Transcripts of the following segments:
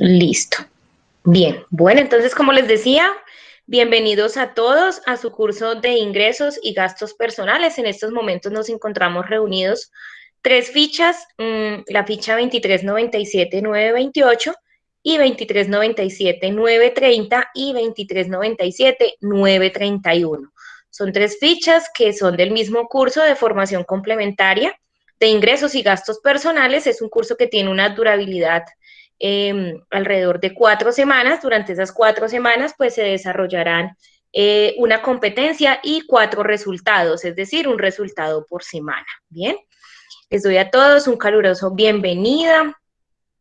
Listo. Bien, bueno, entonces como les decía, bienvenidos a todos a su curso de ingresos y gastos personales. En estos momentos nos encontramos reunidos tres fichas, mm, la ficha 2397-928 y 2397-930 y 2397-931. Son tres fichas que son del mismo curso de formación complementaria de ingresos y gastos personales. Es un curso que tiene una durabilidad em, alrededor de cuatro semanas. Durante esas cuatro semanas, pues se desarrollarán eh, una competencia y cuatro resultados, es decir, un resultado por semana. Bien, les doy a todos un caluroso bienvenida,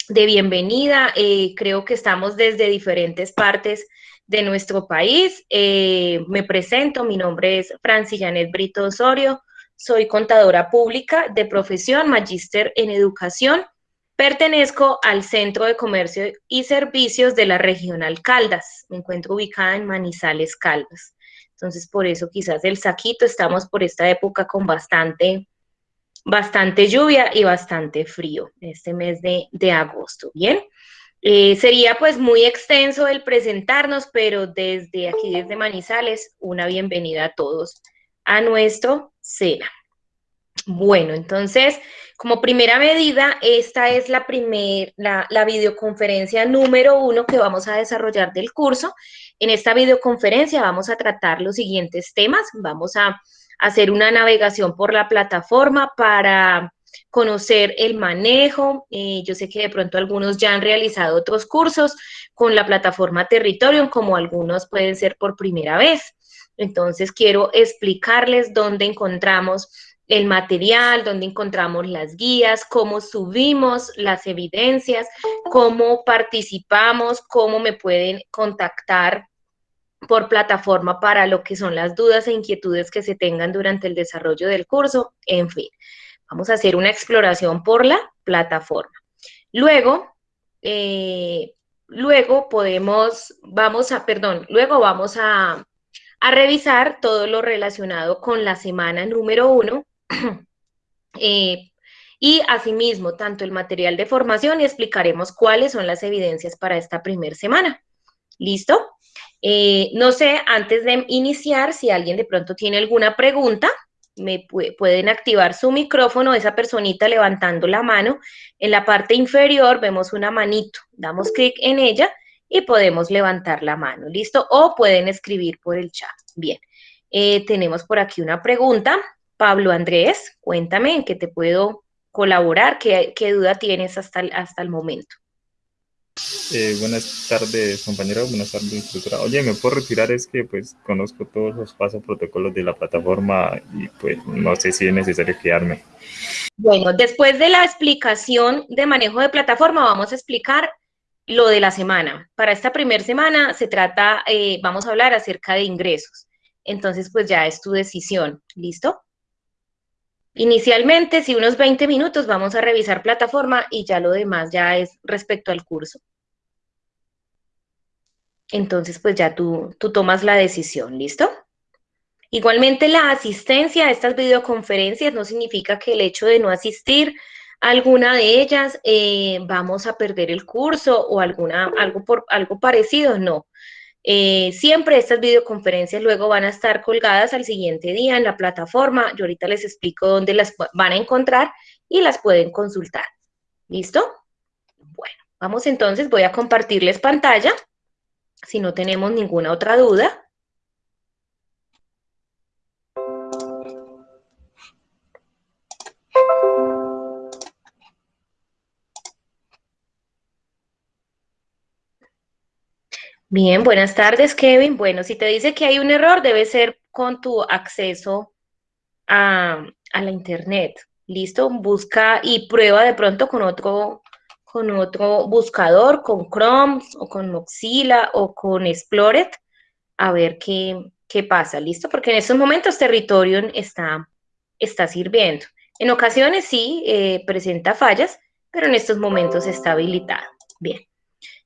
de bienvenida. Eh, creo que estamos desde diferentes partes de nuestro país. Eh, me presento, mi nombre es Francis Janet Brito Osorio, soy contadora pública de profesión, magíster en educación. Pertenezco al Centro de Comercio y Servicios de la Regional Caldas. Me encuentro ubicada en Manizales, Caldas. Entonces, por eso quizás el saquito, estamos por esta época con bastante, bastante lluvia y bastante frío, este mes de, de agosto. Bien, eh, sería pues muy extenso el presentarnos, pero desde aquí, desde Manizales, una bienvenida a todos a nuestro SENA. Bueno, entonces, como primera medida, esta es la, primer, la, la, videoconferencia número uno que vamos a desarrollar del curso. En esta videoconferencia vamos a tratar los siguientes temas. Vamos a hacer una navegación por la plataforma para conocer el manejo. Eh, yo sé que de pronto algunos ya han realizado otros cursos con la plataforma Territorium, como algunos pueden ser por primera vez. Entonces, quiero explicarles dónde encontramos el material, dónde encontramos las guías, cómo subimos las evidencias, cómo participamos, cómo me pueden contactar por plataforma para lo que son las dudas e inquietudes que se tengan durante el desarrollo del curso, en fin. Vamos a hacer una exploración por la plataforma. Luego, eh, luego podemos, vamos a, perdón, luego vamos a, a revisar todo lo relacionado con la semana número uno eh, y asimismo tanto el material de formación y explicaremos cuáles son las evidencias para esta primera semana. ¿Listo? Eh, no sé, antes de iniciar, si alguien de pronto tiene alguna pregunta, me pueden activar su micrófono, esa personita levantando la mano. En la parte inferior vemos una manito, damos clic en ella y podemos levantar la mano, ¿listo? O pueden escribir por el chat. Bien, eh, tenemos por aquí una pregunta. Pablo Andrés, cuéntame en qué te puedo colaborar, qué, duda tienes hasta hasta el momento. Eh, buenas tardes, compañero. Buenas tardes, instructora. Oye, me puedo retirar, es que pues conozco todos los pasos, protocolos de la plataforma y pues no sé si es necesario quedarme. Bueno, después de la explicación de manejo de plataforma, vamos a explicar lo de la semana. Para esta primera semana se trata, eh, vamos a hablar acerca de ingresos. Entonces, pues ya es tu decisión. ¿Listo? Inicialmente, si unos 20 minutos, vamos a revisar plataforma y ya lo demás ya es respecto al curso. Entonces, pues ya tú, tú tomas la decisión, ¿listo? Igualmente, la asistencia a estas videoconferencias no significa que el hecho de no asistir a alguna de ellas eh, vamos a perder el curso o alguna, algo, por, algo parecido, no. Eh, siempre estas videoconferencias luego van a estar colgadas al siguiente día en la plataforma. Yo ahorita les explico dónde las van a encontrar y las pueden consultar. ¿Listo? Bueno, vamos entonces, voy a compartirles pantalla si no tenemos ninguna otra duda. Bien, buenas tardes, Kevin. Bueno, si te dice que hay un error, debe ser con tu acceso a, la internet. ¿Listo? Busca y prueba de pronto con otro, con otro buscador, con Chrome o con Mozilla o con Explorer, a ver qué, qué pasa. ¿Listo? Porque en estos momentos Territorium está, está sirviendo. En ocasiones sí eh, presenta fallas, pero en estos momentos está habilitado. Bien.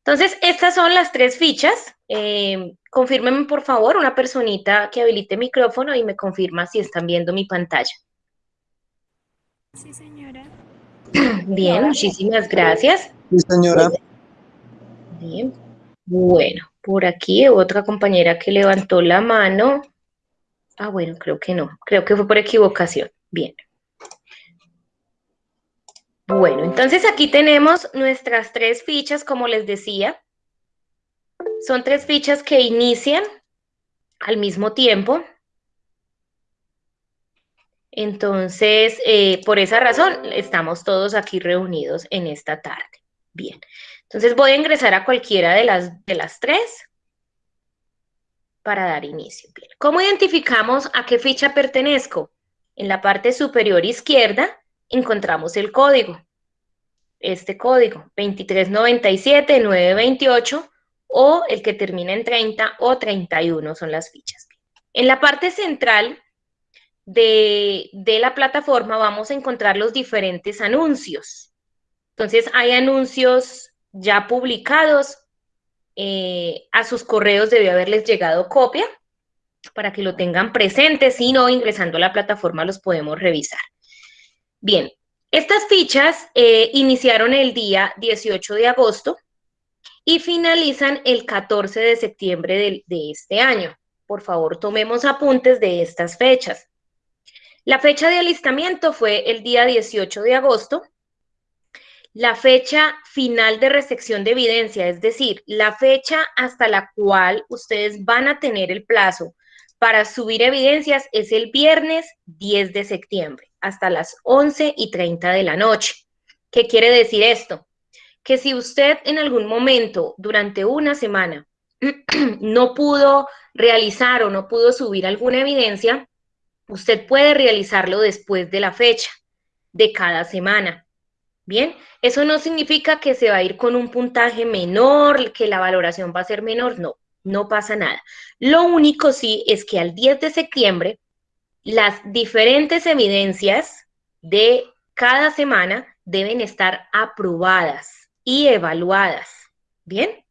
Entonces, estas son las tres fichas. Eh, confírmenme, por favor, una personita que habilite micrófono y me confirma si están viendo mi pantalla. Sí, señora. Bien, muchísimas gracias. Sí, señora. Bien. Bueno, por aquí otra compañera que levantó la mano. Ah, bueno, creo que no. Creo que fue por equivocación. Bien. Bueno, entonces aquí tenemos nuestras tres fichas, como les decía. Son tres fichas que inician al mismo tiempo. Entonces, eh, por esa razón, estamos todos aquí reunidos en esta tarde. Bien, entonces voy a ingresar a cualquiera de las, de las tres para dar inicio. ¿Cómo identificamos a qué ficha pertenezco? En la parte superior izquierda encontramos el código. Este código, 2397-928 o el que termina en 30 o 31 son las fichas. En la parte central de, la plataforma vamos a encontrar los diferentes anuncios. Entonces, hay anuncios ya publicados. Eh, a sus correos debió haberles llegado copia para que lo tengan presente. Si no, ingresando a la plataforma los podemos revisar. Bien, estas fichas eh, iniciaron el día 18 de agosto y finalizan el 14 de septiembre de este año. Por favor, tomemos apuntes de estas fechas. La fecha de alistamiento fue el día 18 de agosto. La fecha final de recepción de evidencia, es decir, la fecha hasta la cual ustedes van a tener el plazo para subir evidencias es el viernes 10 de septiembre, hasta las 11 y 30 de la noche. ¿Qué quiere decir esto? Que si usted en algún momento durante una semana no pudo realizar o no pudo subir alguna evidencia, Usted puede realizarlo después de la fecha de cada semana. Bien, eso no significa que se va a ir con un puntaje menor, que la valoración va a ser menor, no, no pasa nada. Lo único sí es que al 10 de septiembre las diferentes evidencias de cada semana deben estar aprobadas y evaluadas. Bien,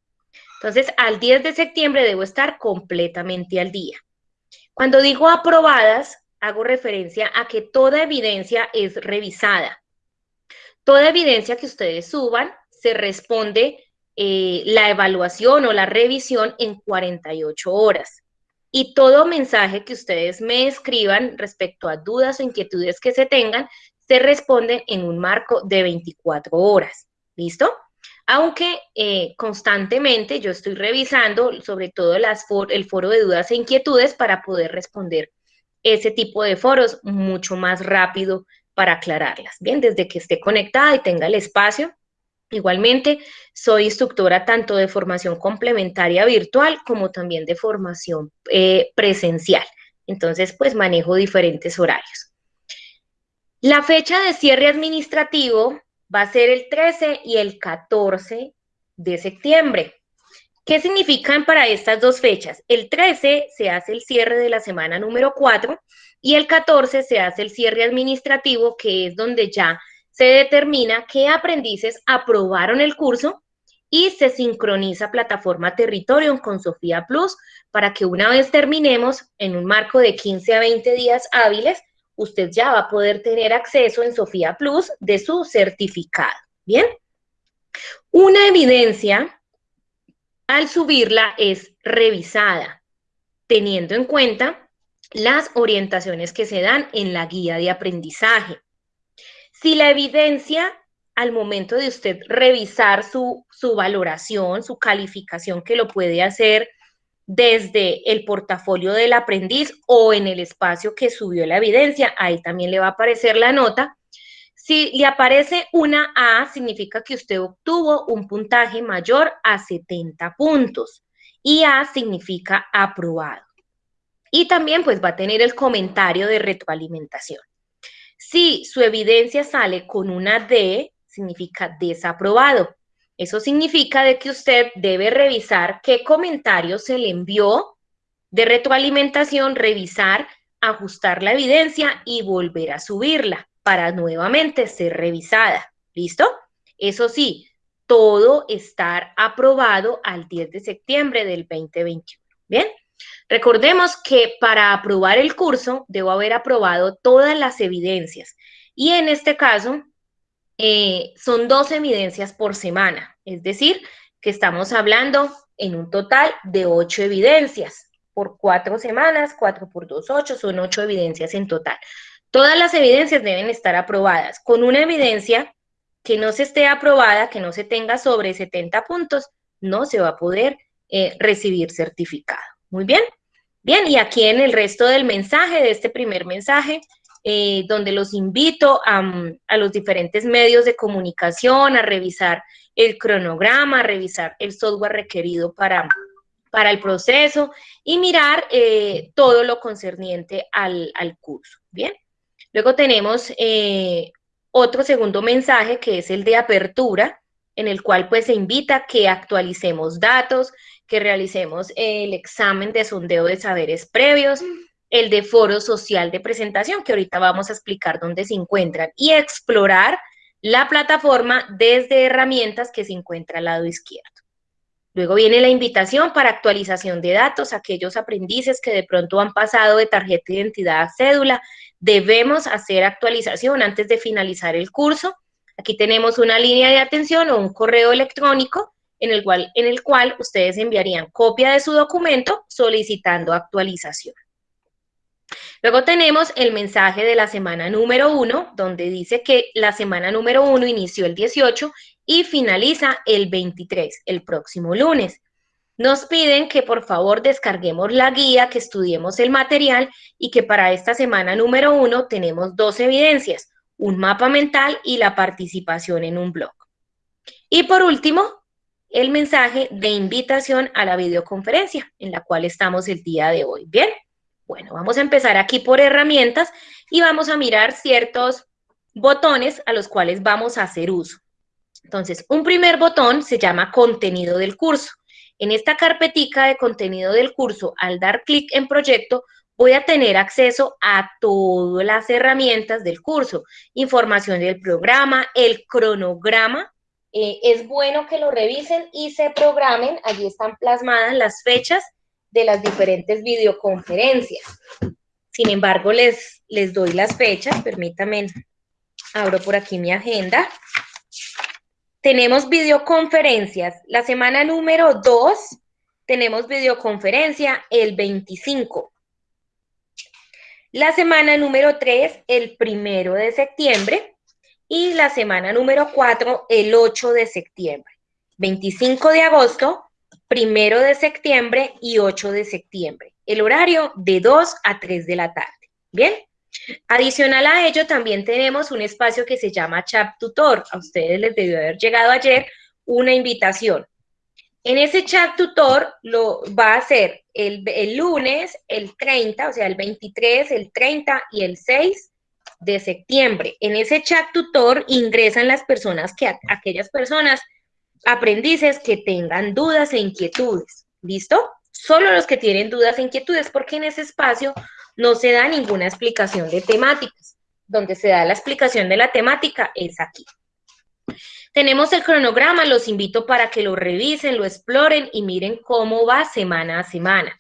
entonces al 10 de septiembre debo estar completamente al día. Cuando digo aprobadas, hago referencia a que toda evidencia es revisada. Toda evidencia que ustedes suban se responde eh, la evaluación o la revisión en 48 horas. Y todo mensaje que ustedes me escriban respecto a dudas o inquietudes que se tengan, se responden en un marco de 24 horas. ¿Listo? Aunque eh, constantemente yo estoy revisando sobre todo el foro de dudas e inquietudes para poder responder ese tipo de foros mucho más rápido para aclararlas. Bien, desde que esté conectada y tenga el espacio. Igualmente, soy instructora tanto de formación complementaria virtual como también de formación eh, presencial. Entonces, pues manejo diferentes horarios. La fecha de cierre administrativo va a ser el 13 y el 14 de septiembre. ¿Qué significan para estas dos fechas? El 13 se hace el cierre de la semana número 4 y el 14 se hace el cierre administrativo, que es donde ya se determina qué aprendices aprobaron el curso y se sincroniza plataforma Territorium con Sofía Plus para que una vez terminemos en un marco de 15 a 20 días hábiles, usted ya va a poder tener acceso en Sofía Plus de su certificado. Bien. Una evidencia al subirla es revisada, teniendo en cuenta las orientaciones que se dan en la guía de aprendizaje. Si la evidencia al momento de usted revisar su, su, valoración, su calificación, que lo puede hacer desde el portafolio del aprendiz o en el espacio que subió la evidencia, ahí también le va a aparecer la nota. Si le aparece una A, significa que usted obtuvo un puntaje mayor a 70 puntos. Y A significa aprobado. Y también pues va a tener el comentario de retroalimentación. Si su evidencia sale con una D, significa desaprobado. Eso significa de que usted debe revisar qué comentario se le envió de retroalimentación, revisar, ajustar la evidencia y volver a subirla para nuevamente ser revisada. ¿Listo? Eso sí, todo estar aprobado al 10 de septiembre del 2021. Bien, recordemos que para aprobar el curso debo haber aprobado todas las evidencias y en este caso eh, son dos evidencias por semana, es decir, que estamos hablando en un total de ocho evidencias por cuatro semanas, cuatro por dos, ocho, son ocho evidencias en total. Todas las evidencias deben estar aprobadas. Con una evidencia que no se esté aprobada, que no se tenga sobre 70 puntos, no se va a poder eh, recibir certificado. Muy bien. Bien, y aquí en el resto del mensaje, de este primer mensaje, eh, donde los invito a, a, los diferentes medios de comunicación a revisar el cronograma, a revisar el software requerido para, para el proceso y mirar eh, todo lo concerniente al, al, curso. Bien, luego tenemos eh, otro segundo mensaje que es el de apertura, en el cual pues se invita a que actualicemos datos, que realicemos el examen de sondeo de saberes previos, el de foro social de presentación, que ahorita vamos a explicar dónde se encuentran, y explorar la plataforma desde herramientas que se encuentra al lado izquierdo. Luego viene la invitación para actualización de datos, aquellos aprendices que de pronto han pasado de tarjeta de identidad a cédula, debemos hacer actualización antes de finalizar el curso. Aquí tenemos una línea de atención o un correo electrónico en el cual, en el cual ustedes enviarían copia de su documento solicitando actualización. Luego tenemos el mensaje de la semana número uno, donde dice que la semana número uno inició el 18 y finaliza el 23, el próximo lunes. Nos piden que por favor descarguemos la guía, que estudiemos el material y que para esta semana número uno tenemos dos evidencias, un mapa mental y la participación en un blog. Y por último, el mensaje de invitación a la videoconferencia en la cual estamos el día de hoy. Bien. Bueno, vamos a empezar aquí por herramientas y vamos a mirar ciertos botones a los cuales vamos a hacer uso. Entonces, un primer botón se llama contenido del curso. En esta carpetica de contenido del curso, al dar clic en proyecto, voy a tener acceso a todas las herramientas del curso, información del programa, el cronograma. Eh, es bueno que lo revisen y se programen, allí están plasmadas las fechas de las diferentes videoconferencias. Sin embargo, les, les doy las fechas, permítanme, abro por aquí mi agenda. Tenemos videoconferencias. La semana número 2 tenemos videoconferencia el 25. La semana número 3 el primero de septiembre y la semana número 4 el 8 de septiembre. 25 de agosto, primero de septiembre y 8 de septiembre. El horario de 2 a 3 de la tarde. Bien. Adicional a ello, también tenemos un espacio que se llama Chat Tutor. A ustedes les debió haber llegado ayer una invitación. En ese chat tutor lo va a hacer el, el, lunes, el 30, o sea, el 23, el 30 y el 6 de septiembre. En ese chat tutor ingresan las personas que, aquellas personas aprendices que tengan dudas e inquietudes. ¿Listo? Solo los que tienen dudas e inquietudes, porque en ese espacio no se da ninguna explicación de temáticas. Donde se da la explicación de la temática es aquí. Tenemos el cronograma, los invito para que lo revisen, lo exploren y miren cómo va semana a semana.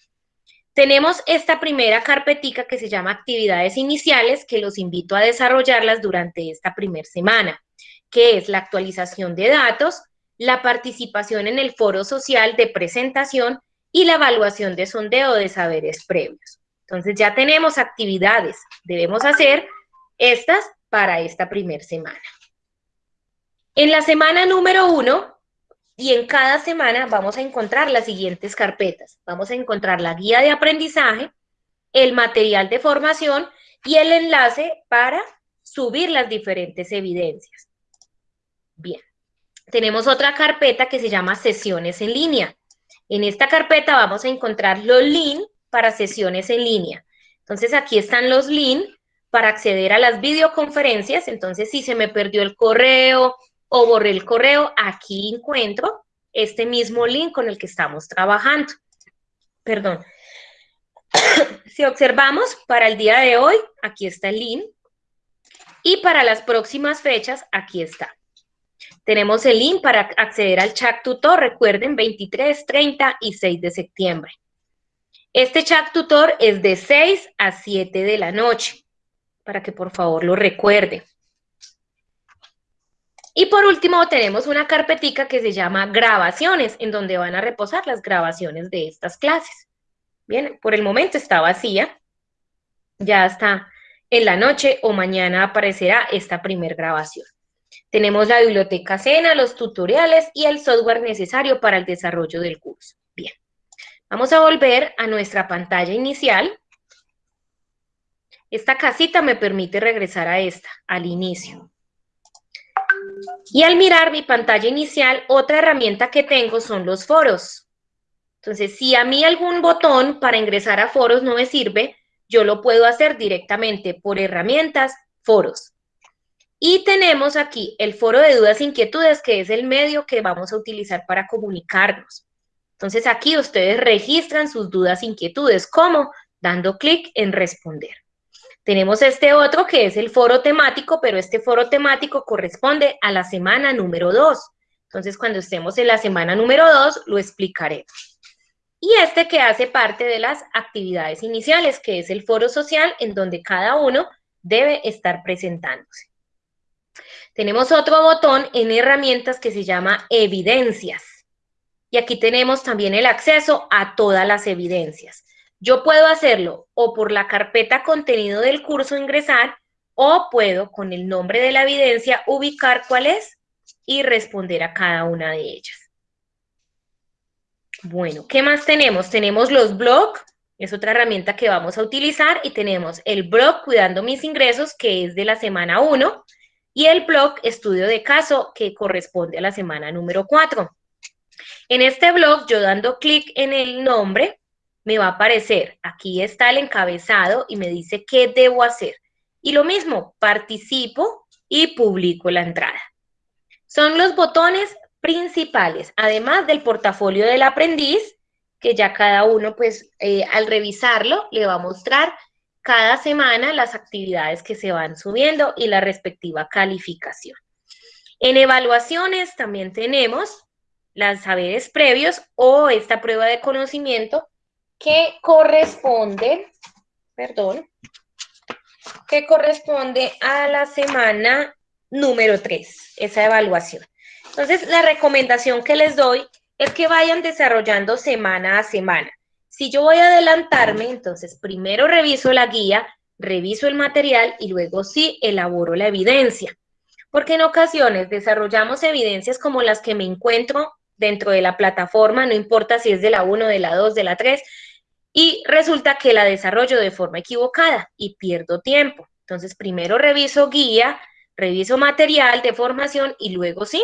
Tenemos esta primera carpetica que se llama actividades iniciales, que los invito a desarrollarlas durante esta primera semana, que es la actualización de datos, la participación en el foro social de presentación y la evaluación de sondeo de saberes previos. Entonces ya tenemos actividades, debemos hacer estas para esta primera semana. En la semana número uno y en cada semana vamos a encontrar las siguientes carpetas. Vamos a encontrar la guía de aprendizaje, el material de formación y el enlace para subir las diferentes evidencias. Bien tenemos otra carpeta que se llama sesiones en línea. En esta carpeta vamos a encontrar los links para sesiones en línea. Entonces aquí están los links para acceder a las videoconferencias. Entonces si se me perdió el correo o borré el correo, aquí encuentro este mismo link con el que estamos trabajando. Perdón. si observamos, para el día de hoy, aquí está el link. Y para las próximas fechas, aquí está. Tenemos el link para acceder al chat tutor, recuerden, 23, 30 y 6 de septiembre. Este chat tutor es de 6 a 7 de la noche, para que por favor lo recuerde. Y por último tenemos una carpetica que se llama grabaciones, en donde van a reposar las grabaciones de estas clases. Bien, por el momento está vacía, ya está en la noche o mañana aparecerá esta primer grabación. Tenemos la biblioteca Sena, los tutoriales y el software necesario para el desarrollo del curso. Bien, vamos a volver a nuestra pantalla inicial. Esta casita me permite regresar a esta, al inicio. Y al mirar mi pantalla inicial, otra herramienta que tengo son los foros. Entonces, si a mí algún botón para ingresar a foros no me sirve, yo lo puedo hacer directamente por herramientas, foros. Y tenemos aquí el foro de dudas e inquietudes, que es el medio que vamos a utilizar para comunicarnos. Entonces aquí ustedes registran sus dudas e inquietudes, ¿cómo? Dando clic en responder. Tenemos este otro que es el foro temático, pero este foro temático corresponde a la semana número 2. Entonces, cuando estemos en la semana número 2, lo explicaré. Y este que hace parte de las actividades iniciales, que es el foro social, en donde cada uno debe estar presentándose. Tenemos otro botón en herramientas que se llama evidencias. Y aquí tenemos también el acceso a todas las evidencias. Yo puedo hacerlo o por la carpeta contenido del curso ingresar o puedo con el nombre de la evidencia ubicar cuál es y responder a cada una de ellas. Bueno, ¿qué más tenemos? Tenemos los blogs, es otra herramienta que vamos a utilizar y tenemos el blog Cuidando mis ingresos, que es de la semana 1, y el blog Estudio de caso, que corresponde a la semana número 4. En este blog, yo dando clic en el nombre, me va a aparecer, aquí está el encabezado y me dice qué debo hacer. Y lo mismo, participo y publico la entrada. Son los botones principales, además del portafolio del aprendiz, que ya cada uno, pues, eh, al revisarlo, le va a mostrar cada semana las actividades que se van subiendo y la respectiva calificación. En evaluaciones también tenemos las saberes previos o esta prueba de conocimiento que corresponde, perdón, que corresponde a la semana número 3, esa evaluación. Entonces, la recomendación que les doy es que vayan desarrollando semana a semana. Si yo voy a adelantarme, entonces primero reviso la guía, reviso el material y luego sí elaboro la evidencia. Porque en ocasiones desarrollamos evidencias como las que me encuentro dentro de la plataforma, no importa si es de la 1, de la 2, de la 3, y resulta que la desarrollo de forma equivocada y pierdo tiempo. Entonces, primero reviso guía, reviso material de formación y luego sí,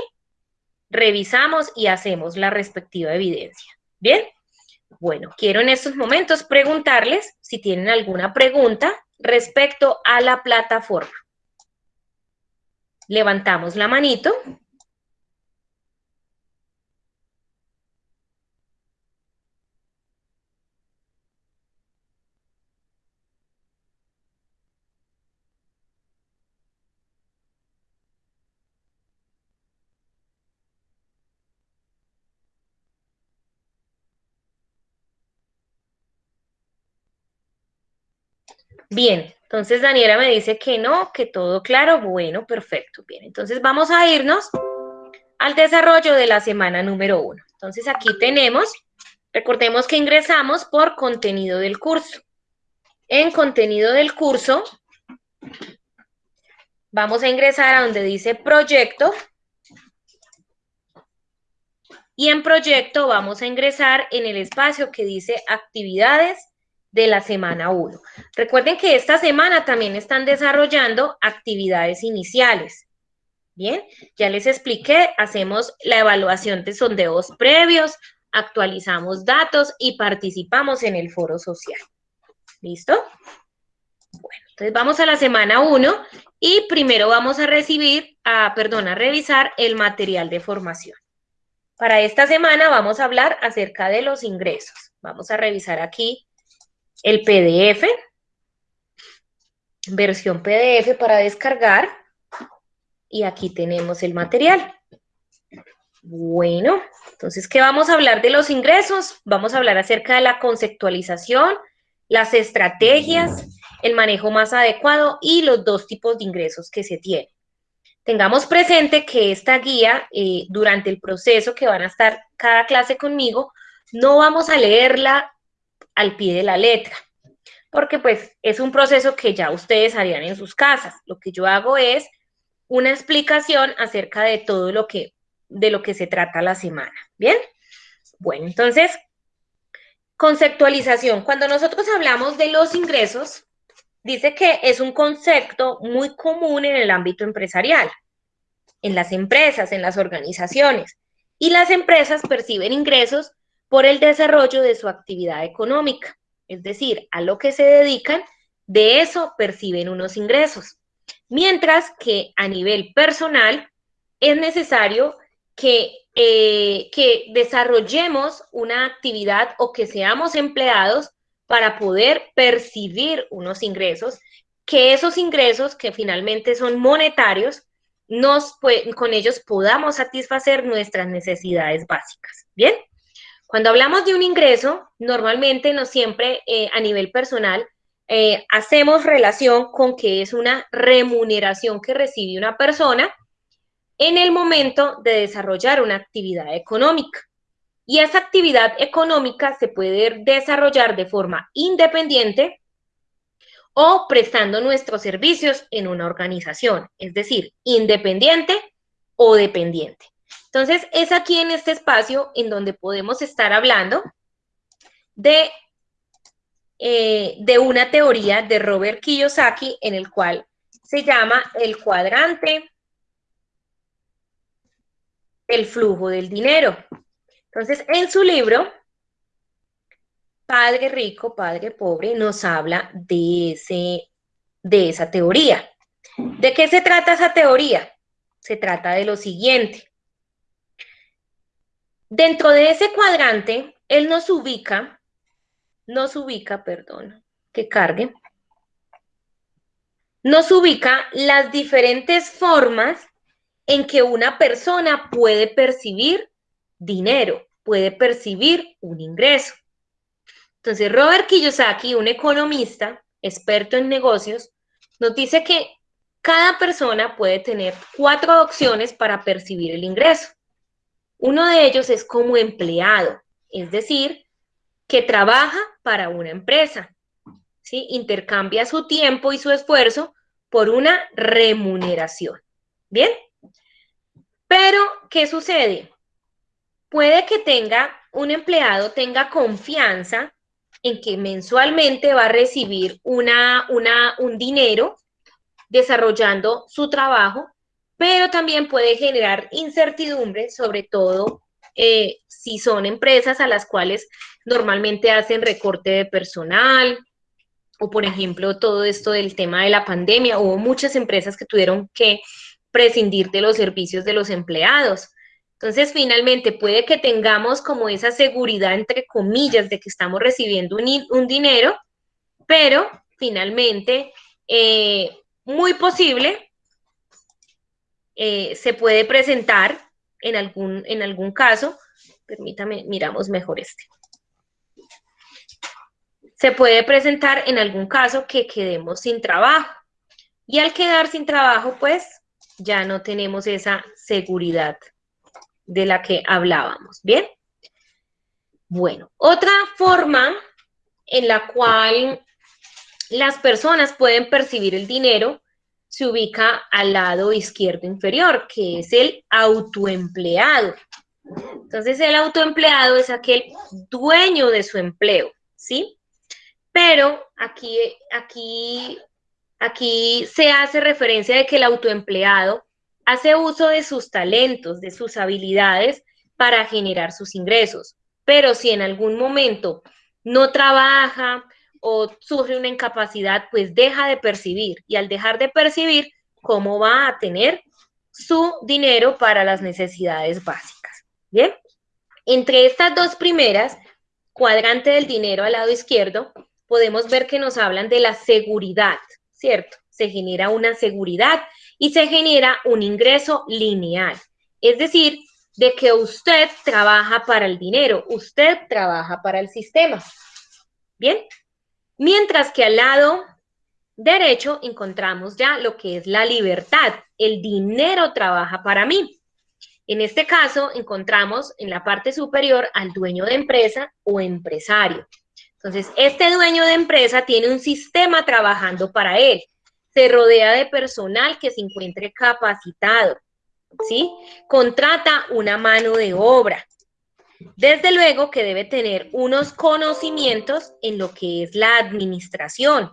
revisamos y hacemos la respectiva evidencia. ¿Bien? Bueno, quiero en estos momentos preguntarles si tienen alguna pregunta respecto a la plataforma. Levantamos la manito. Bien, entonces Daniela me dice que no, que todo claro. Bueno, perfecto. Bien, entonces vamos a irnos al desarrollo de la semana número uno. Entonces aquí tenemos, recordemos que ingresamos por contenido del curso. En contenido del curso, vamos a ingresar a donde dice proyecto. Y en proyecto vamos a ingresar en el espacio que dice actividades de la semana 1. Recuerden que esta semana también están desarrollando actividades iniciales. Bien, ya les expliqué, hacemos la evaluación de sondeos previos, actualizamos datos y participamos en el foro social. ¿Listo? Bueno, entonces vamos a la semana 1 y primero vamos a recibir, a, perdón, a revisar el material de formación. Para esta semana vamos a hablar acerca de los ingresos. Vamos a revisar aquí el PDF, versión PDF para descargar, y aquí tenemos el material. Bueno, entonces, ¿qué vamos a hablar de los ingresos? Vamos a hablar acerca de la conceptualización, las estrategias, el manejo más adecuado y los dos tipos de ingresos que se tienen. tengamos presente que esta guía, eh, durante el proceso que van a estar cada clase conmigo, no vamos a leerla al pie de la letra, porque pues es un proceso que ya ustedes harían en sus casas. Lo que yo hago es una explicación acerca de todo lo que, de lo que se trata la semana, ¿bien? Bueno, entonces, conceptualización. Cuando nosotros hablamos de los ingresos, dice que es un concepto muy común en el ámbito empresarial, en las empresas, en las organizaciones. Y las empresas perciben ingresos por el desarrollo de su actividad económica, es decir, a lo que se dedican, de eso perciben unos ingresos. Mientras que a nivel personal es necesario que, eh, desarrollemos una actividad o que seamos empleados para poder percibir unos ingresos, que esos ingresos que finalmente son monetarios, nos, con ellos podamos satisfacer nuestras necesidades básicas. ¿Bien? Cuando hablamos de un ingreso, normalmente no siempre eh, a nivel personal eh, hacemos relación con que es una remuneración que recibe una persona en el momento de desarrollar una actividad económica. Y esa actividad económica se puede desarrollar de forma independiente o prestando nuestros servicios en una organización, es decir, independiente o dependiente. Entonces, es aquí en este espacio en donde podemos estar hablando de, eh, de una teoría de Robert Kiyosaki en el cual se llama el cuadrante el flujo del dinero. Entonces, en su libro, Padre Rico, Padre Pobre, nos habla de, ese, de esa teoría. ¿De qué se trata esa teoría? Se trata de lo siguiente. Dentro de ese cuadrante, él nos ubica, nos ubica, perdón, que cargue, nos ubica las diferentes formas en que una persona puede percibir dinero, puede percibir un ingreso. Entonces, Robert Kiyosaki, un economista experto en negocios, nos dice que cada persona puede tener cuatro opciones para percibir el ingreso. Uno de ellos es como empleado, es decir, que trabaja para una empresa, ¿sí? intercambia su tiempo y su esfuerzo por una remuneración. ¿Bien? Pero, ¿qué sucede? puede que tenga un empleado tenga confianza en que mensualmente va a recibir una, una, un dinero desarrollando su trabajo, pero también puede generar incertidumbre, sobre todo eh, si son empresas a las cuales normalmente hacen recorte de personal, o por ejemplo todo esto del tema de la pandemia, hubo muchas empresas que tuvieron que prescindir de los servicios de los empleados. Entonces, finalmente, puede que tengamos como esa seguridad, entre comillas, de que estamos recibiendo un, dinero, pero finalmente, eh, muy posible, eh, se puede presentar en algún, en algún caso, permítame, miramos mejor este. Se puede presentar en algún caso que quedemos sin trabajo. Y al quedar sin trabajo, pues ya no tenemos esa seguridad de la que hablábamos, ¿bien? Bueno, otra forma en la cual las personas pueden percibir el dinero se ubica al lado izquierdo inferior, que es el autoempleado. Entonces, el autoempleado es aquel dueño de su empleo, ¿sí? Pero aquí, aquí, aquí se hace referencia de que el autoempleado hace uso de sus talentos, de sus habilidades para generar sus ingresos. Pero si en algún momento no trabaja o sufre una incapacidad, pues deja de percibir. Y al dejar de percibir, ¿cómo va a tener su dinero para las necesidades básicas? Bien, entre estas dos primeras, cuadrante del dinero al lado izquierdo, podemos ver que nos hablan de la seguridad, ¿cierto? Se genera una seguridad y se genera un ingreso lineal. Es decir, de que usted trabaja para el dinero, usted trabaja para el sistema. Bien. Mientras que al lado derecho encontramos ya lo que es la libertad. El dinero trabaja para mí. En este caso encontramos en la parte superior al dueño de empresa o empresario. Entonces, este dueño de empresa tiene un sistema trabajando para él. Se rodea de personal que se encuentre capacitado, ¿sí? Contrata una mano de obra. Desde luego que debe tener unos conocimientos en lo que es la administración,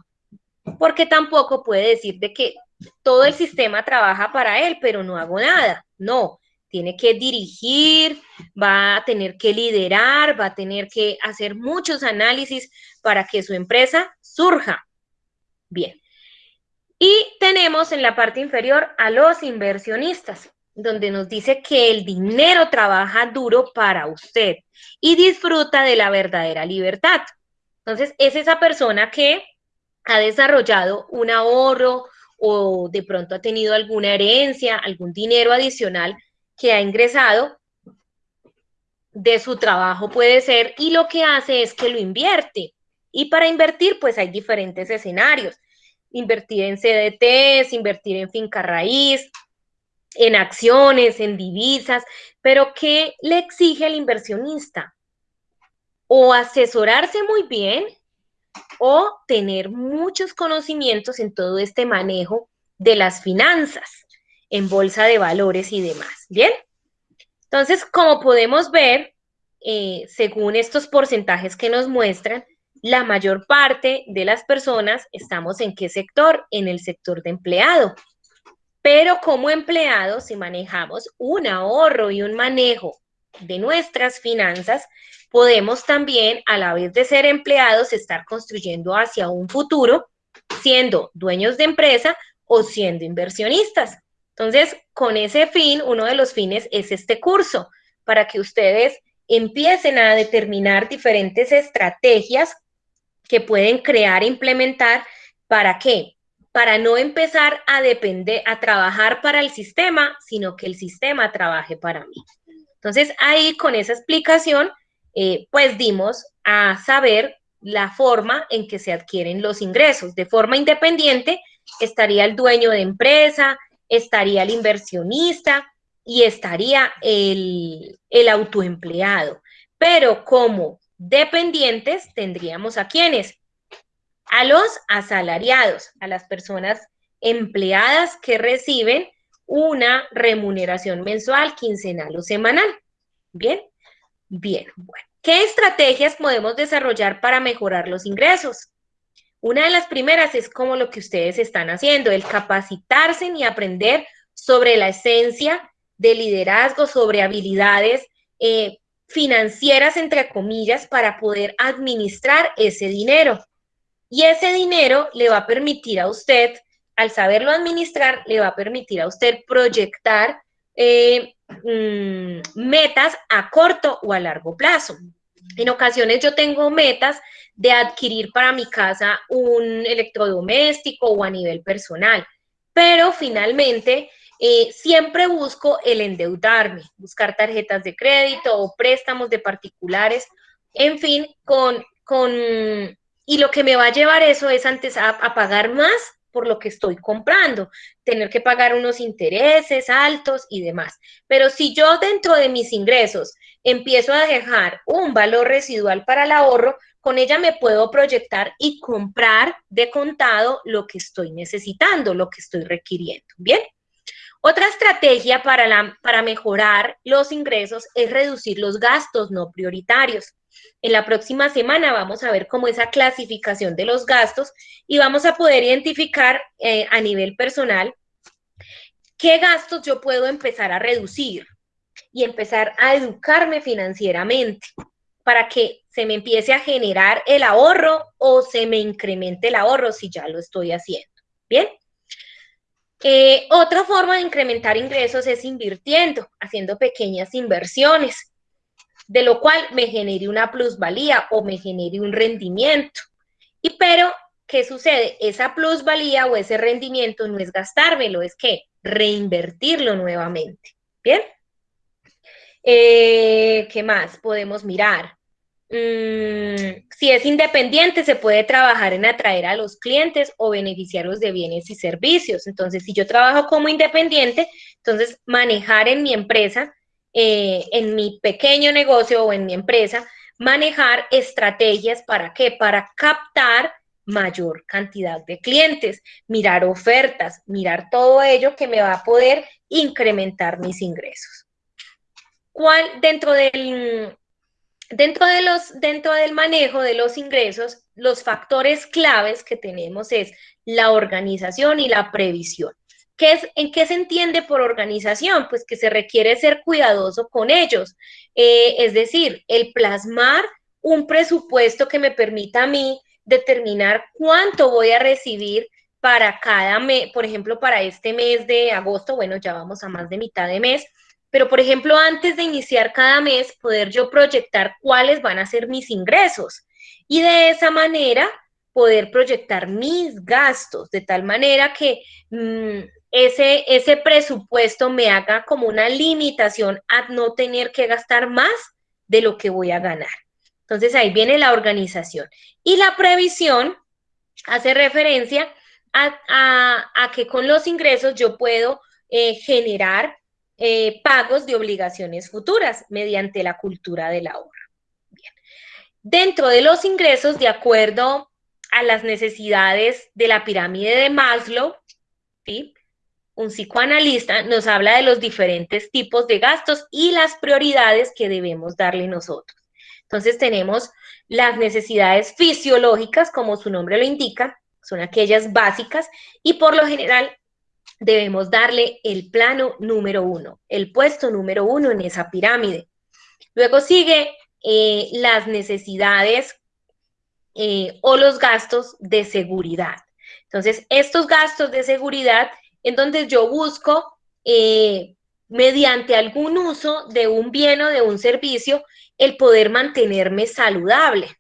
porque tampoco puede decir de que todo el sistema trabaja para él, pero no hago nada. No, tiene que dirigir, va a tener que liderar, va a tener que hacer muchos análisis para que su empresa surja. Bien. Y tenemos en la parte inferior a los inversionistas, donde nos dice que el dinero trabaja duro para usted y disfruta de la verdadera libertad. Entonces, es esa persona que ha desarrollado un ahorro o de pronto ha tenido alguna herencia, algún dinero adicional que ha ingresado de su trabajo puede ser y lo que hace es que lo invierte. Y para invertir, pues hay diferentes escenarios. Invertir en CDTs, invertir en finca raíz, en acciones, en divisas, pero ¿qué le exige al inversionista? O asesorarse muy bien o tener muchos conocimientos en todo este manejo de las finanzas, en bolsa de valores y demás. ¿Bien? Entonces, como podemos ver, eh, según estos porcentajes que nos muestran, la mayor parte de las personas estamos en qué sector? En el sector de empleado. Pero como empleados, si manejamos un ahorro y un manejo de nuestras finanzas, podemos también, a la vez de ser empleados, estar construyendo hacia un futuro, siendo dueños de empresa o siendo inversionistas. Entonces, con ese fin, uno de los fines es este curso, para que ustedes empiecen a determinar diferentes estrategias que pueden crear e implementar. ¿Para qué? Para no empezar a depender, a trabajar para el sistema, sino que el sistema trabaje para mí. Entonces, ahí con esa explicación, eh, pues dimos a saber la forma en que se adquieren los ingresos. De forma independiente estaría el dueño de empresa, estaría el inversionista y estaría el, el autoempleado. Pero como dependientes tendríamos a quienes? A los asalariados, a las personas empleadas que reciben una remuneración mensual, quincenal o semanal. Bien, Bien. ¿Qué estrategias podemos desarrollar para mejorar los ingresos? Una de las primeras es como lo que ustedes están haciendo, el capacitarse y aprender sobre la esencia de liderazgo, sobre habilidades eh, financieras, entre comillas, para poder administrar ese dinero. Y ese dinero le va a permitir a usted, al saberlo administrar, le va a permitir a usted proyectar eh, mm, metas a corto o a largo plazo. En ocasiones yo tengo metas de adquirir para mi casa un electrodoméstico o a nivel personal, pero finalmente eh, siempre busco el endeudarme, buscar tarjetas de crédito o préstamos de particulares, en fin, con, con, y lo que me va a llevar eso es antes a pagar más por lo que estoy comprando, tener que pagar unos intereses altos y demás. Pero si yo dentro de mis ingresos empiezo a dejar un valor residual para el ahorro, con ella me puedo proyectar y comprar de contado lo que estoy necesitando, lo que estoy requiriendo. Bien. Otra estrategia para, la, para mejorar los ingresos es reducir los gastos no prioritarios. En la próxima semana vamos a ver cómo esa clasificación de los gastos y vamos a poder identificar eh, a nivel personal qué gastos yo puedo empezar a reducir y empezar a educarme financieramente para que se me empiece a generar el ahorro o se me incremente el ahorro si ya lo estoy haciendo. Bien. Eh, otra forma de incrementar ingresos es invirtiendo, haciendo pequeñas inversiones de lo cual me genere una plusvalía o me genere un rendimiento. Y pero, ¿qué sucede? Esa plusvalía o ese rendimiento no es gastármelo, es que reinvertirlo nuevamente. ¿Bien? Eh, ¿Qué más podemos mirar? Mm, si es independiente, se puede trabajar en atraer a los clientes o beneficiarios de bienes y servicios. Entonces, si yo trabajo como independiente, entonces manejar en mi empresa, eh, en mi pequeño negocio o en mi empresa, manejar estrategias para qué? Para captar mayor cantidad de clientes, mirar ofertas, mirar todo ello que me va a poder incrementar mis ingresos. ¿Cuál dentro del Dentro, de los, dentro del manejo de los ingresos, los factores claves que tenemos es la organización y la previsión. ¿Qué es, ¿En qué se entiende por organización? Pues que se requiere ser cuidadoso con ellos. Eh, es decir, el plasmar un presupuesto que me permita a mí determinar cuánto voy a recibir para cada mes, por ejemplo, para este mes de agosto, bueno, ya vamos a más de mitad de mes, pero, por ejemplo, antes de iniciar cada mes, poder yo proyectar cuáles van a ser mis ingresos y de esa manera poder proyectar mis gastos, de tal manera que mm, ese, ese presupuesto me haga como una limitación a no tener que gastar más de lo que voy a ganar. Entonces ahí viene la organización. Y la previsión hace referencia a, que con los ingresos yo puedo eh, generar eh, pagos de obligaciones futuras mediante la cultura del ahorro. Bien. Dentro de los ingresos, de acuerdo a las necesidades de la pirámide de Maslow, un psicoanalista nos habla de los diferentes tipos de gastos y las prioridades que debemos darle nosotros. Entonces tenemos las necesidades fisiológicas, como su nombre lo indica, son aquellas básicas, y por lo general debemos darle el plano número uno, el puesto número uno en esa pirámide. Luego sigue eh, las necesidades eh, o los gastos de seguridad. Entonces, estos gastos de seguridad en donde yo busco, eh, mediante algún uso de un bien o de un servicio, el poder mantenerme saludable.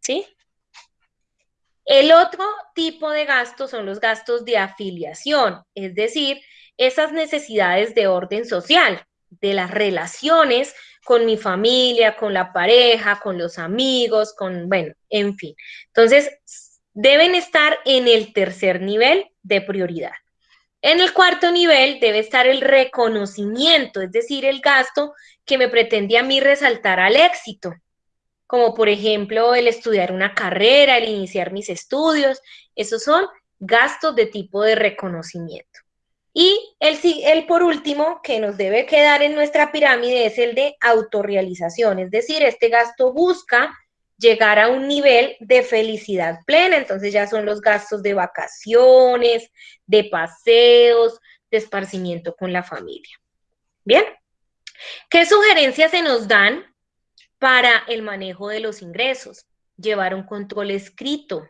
¿Sí? El otro tipo de gastos son los gastos de afiliación, es decir, esas necesidades de orden social, de las relaciones con mi familia, con la pareja, con los amigos, con, bueno, en fin. Entonces, deben estar en el tercer nivel de prioridad. En el cuarto nivel debe estar el reconocimiento, es decir, el gasto que me pretende a mí resaltar al éxito como por ejemplo el estudiar una carrera, el iniciar mis estudios, esos son gastos de tipo de reconocimiento. Y el, el por último que nos debe quedar en nuestra pirámide es el de autorrealización, es decir, este gasto busca llegar a un nivel de felicidad plena, entonces ya son los gastos de vacaciones, de paseos, de esparcimiento con la familia. Bien, ¿qué sugerencias se nos dan para el manejo de los ingresos, llevar un control escrito,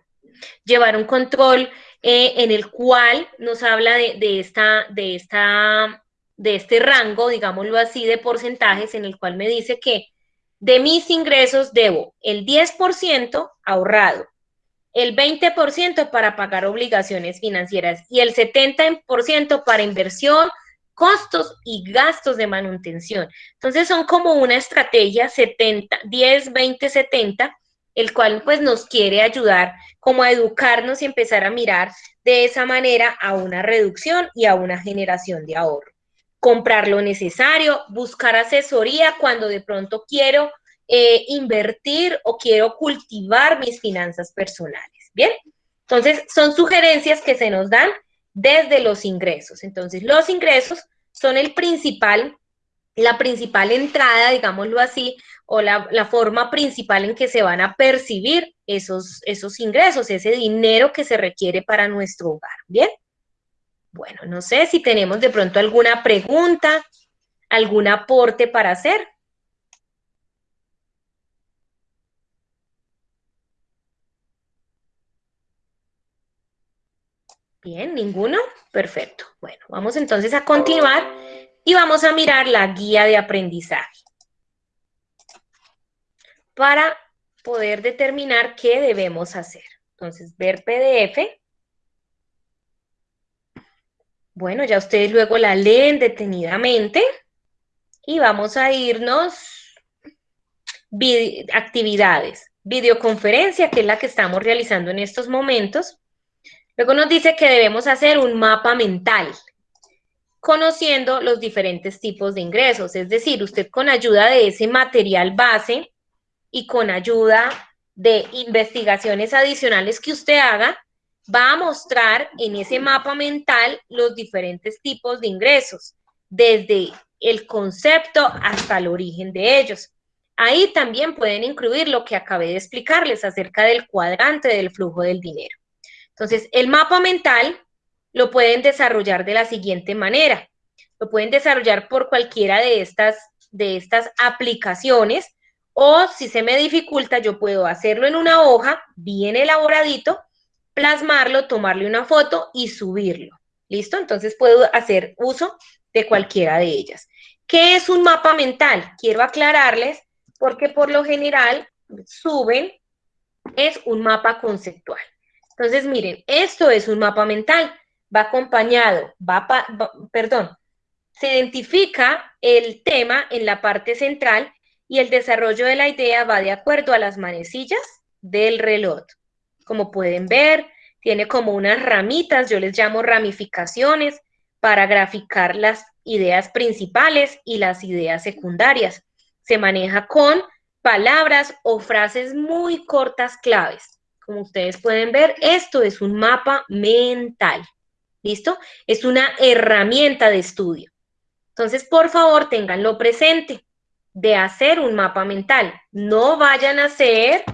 llevar un control eh, en el cual nos habla de, esta, de, esta, de este rango, digámoslo así, de porcentajes en el cual me dice que de mis ingresos debo el 10% ahorrado, el 20% para pagar obligaciones financieras y el 70% para inversión, costos y gastos de manutención. Entonces son como una estrategia 70, 10, 20, 70, el cual pues nos quiere ayudar como a educarnos y empezar a mirar de esa manera a una reducción y a una generación de ahorro. Comprar lo necesario, buscar asesoría cuando de pronto quiero eh, invertir o quiero cultivar mis finanzas personales. Bien, entonces son sugerencias que se nos dan desde los ingresos. Entonces, los ingresos son el principal, la principal entrada, digámoslo así, o la, forma principal en que se van a percibir esos, esos ingresos, ese dinero que se requiere para nuestro hogar. ¿Bien? Bueno, no sé si tenemos de pronto alguna pregunta, algún aporte para hacer. Bien, ninguno. Perfecto. Bueno, vamos entonces a continuar y vamos a mirar la guía de aprendizaje para poder determinar qué debemos hacer. Entonces, ver PDF. Bueno, ya ustedes luego la leen detenidamente y vamos a irnos actividades. Videoconferencia, que es la que estamos realizando en estos momentos. Luego nos dice que debemos hacer un mapa mental, conociendo los diferentes tipos de ingresos. Es decir, usted con ayuda de ese material base y con ayuda de investigaciones adicionales que usted haga, va a mostrar en ese mapa mental los diferentes tipos de ingresos, desde el concepto hasta el origen de ellos. Ahí también pueden incluir lo que acabé de explicarles acerca del cuadrante del flujo del dinero. Entonces, el mapa mental lo pueden desarrollar de la siguiente manera. Lo pueden desarrollar por cualquiera de estas, de estas aplicaciones o si se me dificulta, yo puedo hacerlo en una hoja bien elaboradito, plasmarlo, tomarle una foto y subirlo. ¿Listo? Entonces puedo hacer uso de cualquiera de ellas. ¿Qué es un mapa mental? Quiero aclararles porque por lo general suben, es un mapa conceptual. Entonces, miren, esto es un mapa mental, va acompañado, va, perdón, se identifica el tema en la parte central y el desarrollo de la idea va de acuerdo a las manecillas del reloj. Como pueden ver, tiene como unas ramitas, yo les llamo ramificaciones, para graficar las ideas principales y las ideas secundarias se maneja con palabras o frases muy cortas claves. Como ustedes pueden ver, esto es un mapa mental. ¿Listo? Es una herramienta de estudio. Entonces, por favor, ténganlo presente de hacer un mapa mental. No vayan a hacer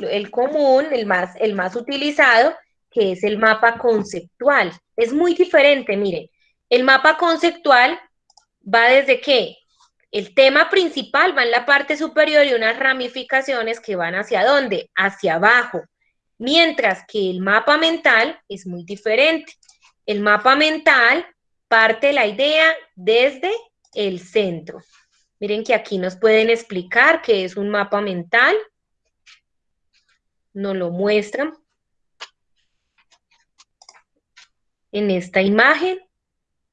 el común, el más, el más utilizado, que es el mapa conceptual. Es muy diferente, miren. El mapa conceptual va desde qué? El tema principal va en la parte superior y unas ramificaciones que van hacia dónde? Hacia abajo. Mientras que el mapa mental es muy diferente. El mapa mental parte la idea desde el centro. Miren que aquí nos pueden explicar qué es un mapa mental. Nos lo muestran en esta imagen.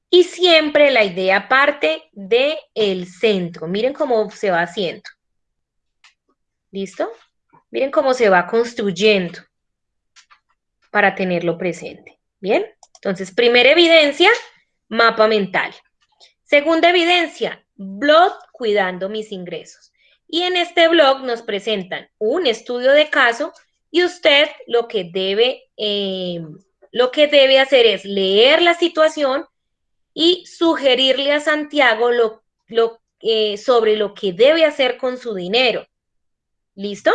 Y siempre la idea parte del el centro. Miren cómo se va haciendo. ¿Listo? Miren cómo se va construyendo para tenerlo presente. ¿Bien? Entonces, primera evidencia, mapa mental. Segunda evidencia, blog cuidando mis ingresos. Y en este blog nos presentan un estudio de caso y usted lo que debe, eh, lo que debe hacer es leer la situación y sugerirle a Santiago lo, eh, sobre lo que debe hacer con su dinero. ¿Listo?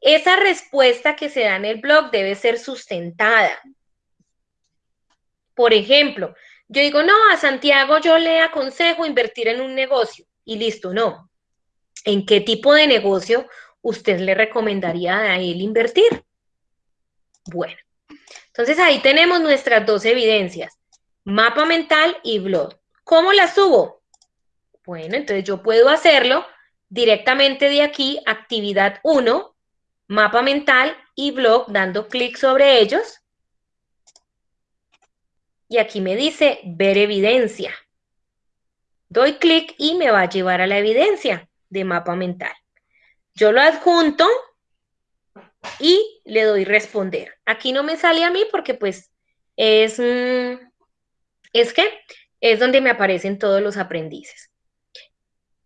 Esa respuesta que se da en el blog debe ser sustentada. Por ejemplo, yo digo, no, a Santiago yo le aconsejo invertir en un negocio y listo, no. ¿En qué tipo de negocio usted le recomendaría a él invertir? Bueno, entonces ahí tenemos nuestras dos evidencias mapa mental y blog. ¿Cómo la subo? Bueno, entonces yo puedo hacerlo directamente de aquí, actividad 1, mapa mental y blog, dando clic sobre ellos. Y aquí me dice ver evidencia. Doy clic y me va a llevar a la evidencia de mapa mental. Yo lo adjunto y le doy responder. Aquí no me sale a mí porque pues es... Mm, es que es donde me aparecen todos los aprendices.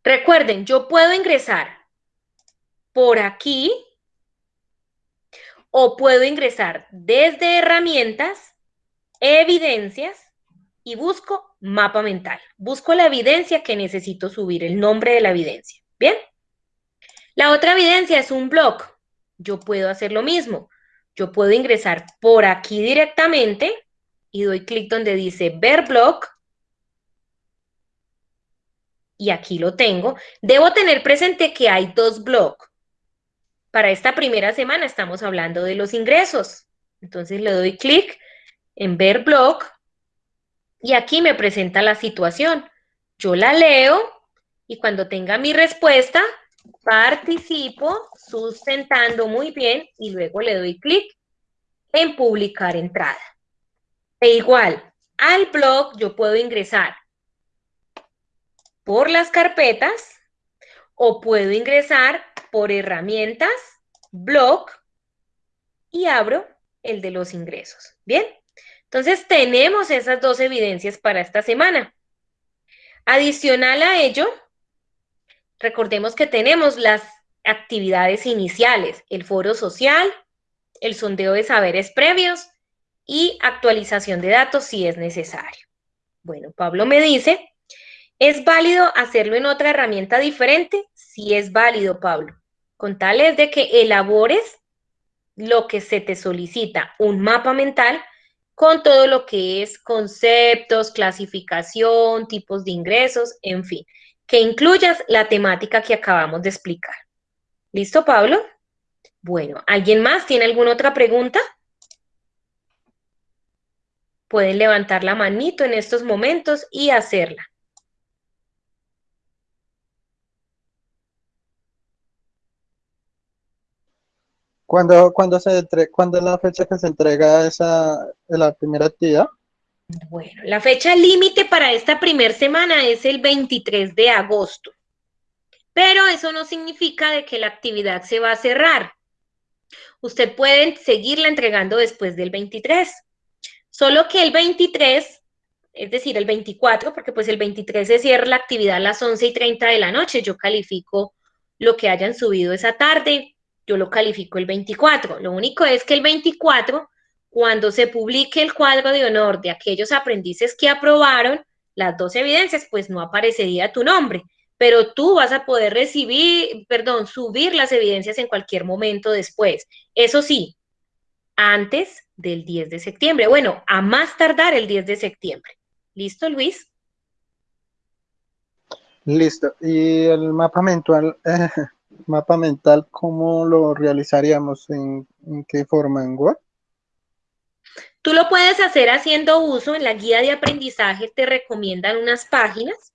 Recuerden, yo puedo ingresar por aquí o puedo ingresar desde herramientas, evidencias y busco mapa mental. Busco la evidencia que necesito subir, el nombre de la evidencia. ¿Bien? La otra evidencia es un blog. Yo puedo hacer lo mismo. Yo puedo ingresar por aquí directamente y doy clic donde dice ver blog. Y aquí lo tengo. Debo tener presente que hay dos blogs. Para esta primera semana estamos hablando de los ingresos. Entonces le doy clic en ver blog y aquí me presenta la situación. Yo la leo y cuando tenga mi respuesta, participo sustentando muy bien y luego le doy clic en publicar entrada. E igual, al blog yo puedo ingresar por las carpetas o puedo ingresar por herramientas, blog, y abro el de los ingresos. Bien, entonces tenemos esas dos evidencias para esta semana. Adicional a ello, recordemos que tenemos las actividades iniciales, el foro social, el sondeo de saberes previos y actualización de datos si es necesario. Bueno, Pablo me dice, ¿es válido hacerlo en otra herramienta diferente? Sí es válido, Pablo. Con tal es de que elabores lo que se te solicita, un mapa mental con todo lo que es conceptos, clasificación, tipos de ingresos, en fin, que incluyas la temática que acabamos de explicar. ¿Listo, Pablo? Bueno, ¿alguien más tiene alguna otra pregunta? Pueden levantar la manito en estos momentos y hacerla. ¿Cuándo, cuando se ¿Cuándo es la fecha que se entrega esa, la primera actividad? Bueno, la fecha límite para esta primera semana es el 23 de agosto. Pero eso no significa de que la actividad se va a cerrar. Usted puede seguirla entregando después del 23. Solo que el 23, es decir, el 24, porque pues el 23 se cierra la actividad a las 11 y 30 de la noche. Yo califico lo que hayan subido esa tarde, yo lo califico el 24. Lo único es que el 24, cuando se publique el cuadro de honor de aquellos aprendices que aprobaron las dos evidencias, pues no aparecería tu nombre pero tú vas a poder recibir, perdón, subir las evidencias en cualquier momento después. Eso sí, antes del 10 de septiembre. Bueno, a más tardar el 10 de septiembre. ¿Listo, Luis? Listo. ¿Y el mapa mental, mapa mental cómo lo realizaríamos? ¿En, ¿En, qué forma? ¿En Word? Tú lo puedes hacer haciendo uso en la guía de aprendizaje, te recomiendan unas páginas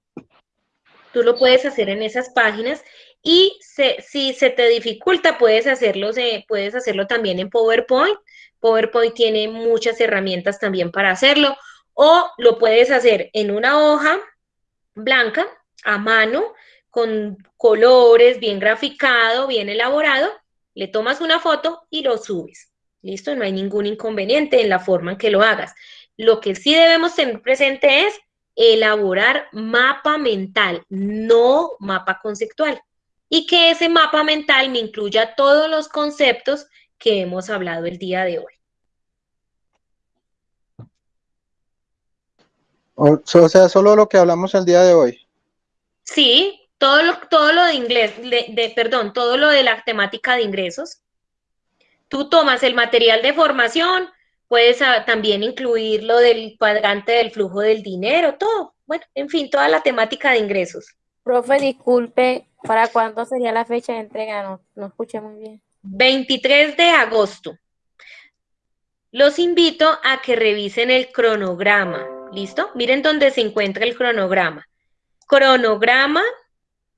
Tú lo puedes hacer en esas páginas y si se te dificulta, puedes hacerlo, puedes hacerlo también en PowerPoint. PowerPoint tiene muchas herramientas también para hacerlo. O lo puedes hacer en una hoja blanca, a mano, con colores, bien graficado, bien elaborado. Le tomas una foto y lo subes. Listo, no hay ningún inconveniente en la forma en que lo hagas. Lo que sí debemos tener presente es elaborar mapa mental, no mapa conceptual. Y que ese mapa mental me incluya todos los conceptos que hemos hablado el día de hoy. O, sea, solo lo que hablamos el día de hoy. Sí, todo lo, todo lo de inglés, de, perdón, todo lo de la temática de ingresos. Tú tomas el material de formación, Puedes ah, también incluir lo del cuadrante del flujo del dinero, todo. Bueno, en fin, toda la temática de ingresos. Profe, disculpe, ¿para cuándo sería la fecha de entrega? No, no escuché muy bien. 23 de agosto. Los invito a que revisen el cronograma. ¿Listo? Miren dónde se encuentra el cronograma. Cronograma,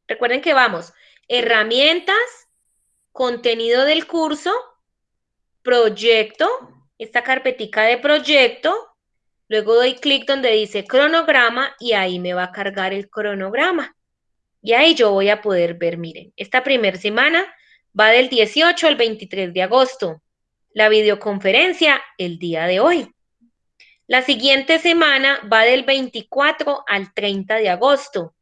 recuerden que vamos, herramientas, contenido del curso, proyecto, esta carpetica de proyecto, luego doy clic donde dice cronograma y ahí me va a cargar el cronograma. Y ahí yo voy a poder ver, miren, esta primera semana va del 18 al 23 de agosto. La videoconferencia el día de hoy. La siguiente semana va del 24 al 30 de agosto